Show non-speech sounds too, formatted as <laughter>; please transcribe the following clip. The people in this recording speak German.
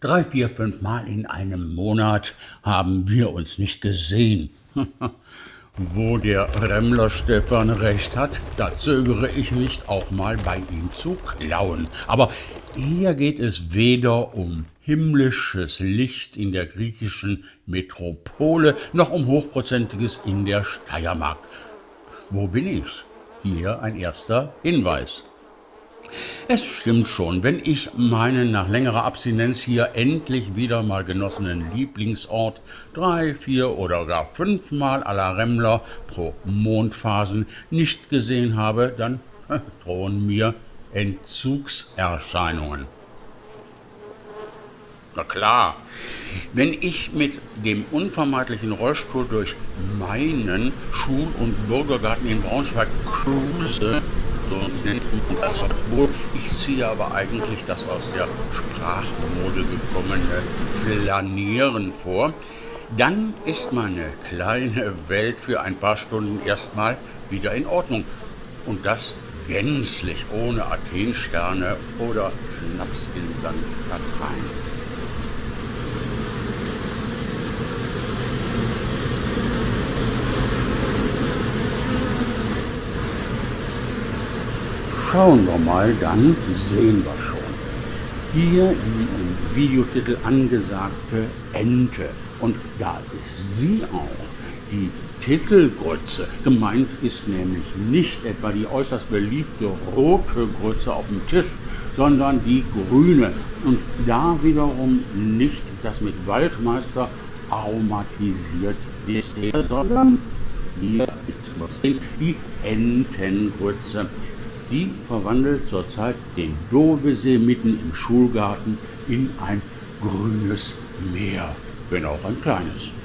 Drei, vier, fünf Mal in einem Monat haben wir uns nicht gesehen. <laughs> Wo der Remmler Stefan recht hat, da zögere ich nicht, auch mal bei ihm zu klauen. Aber hier geht es weder um himmlisches Licht in der griechischen Metropole, noch um hochprozentiges in der Steiermark. Wo bin ich? Hier ein erster Hinweis. Es stimmt schon, wenn ich meinen nach längerer Abstinenz hier endlich wieder mal genossenen Lieblingsort drei, vier oder gar fünfmal à la Remmler pro Mondphasen nicht gesehen habe, dann drohen mir Entzugserscheinungen. Na klar, wenn ich mit dem unvermeidlichen Rollstuhl durch meinen Schul- und Bürgergarten in Braunschweig cruise, wohl, ich ziehe aber eigentlich das aus der Sprachmode gekommene Flanieren vor, dann ist meine kleine Welt für ein paar Stunden erstmal wieder in Ordnung. Und das gänzlich ohne Athensterne oder Schnaps in St. Schauen wir mal, dann sehen wir schon. Hier die im Videotitel angesagte Ente. Und da ist sie auch, die Titelgrütze. Gemeint ist nämlich nicht etwa die äußerst beliebte rote Grütze auf dem Tisch, sondern die grüne. Und da wiederum nicht das mit Waldmeister aromatisiert Dessert, sondern hier die Entengrütze. Die verwandelt zurzeit den Dovesee mitten im Schulgarten in ein grünes Meer, wenn auch ein kleines.